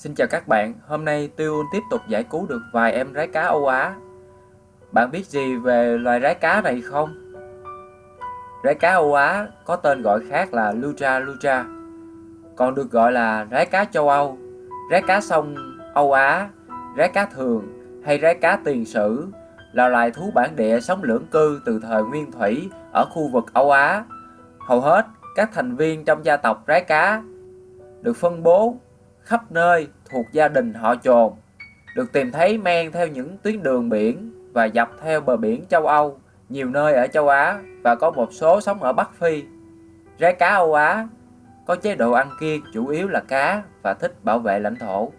Xin chào các bạn, hôm nay Tiêu tiếp tục giải cứu được vài em rái cá Âu Á. Bạn biết gì về loài rái cá này không? Rái cá Âu Á có tên gọi khác là Lutra lutra, còn được gọi là rái cá châu Âu, rái cá sông Âu Á, rái cá thường hay rái cá tiền sử là loài thú bản địa sống lưỡng cư từ thời nguyên thủy ở khu vực Âu Á. Hầu hết các thành viên trong gia tộc rái cá được phân bố khắp nơi thuộc gia đình họ trồn, được tìm thấy men theo những tuyến đường biển và dọc theo bờ biển châu Âu, nhiều nơi ở châu Á và có một số sống ở Bắc Phi. Rái cá Âu Á có chế độ ăn kiêng chủ yếu là cá và thích bảo vệ lãnh thổ.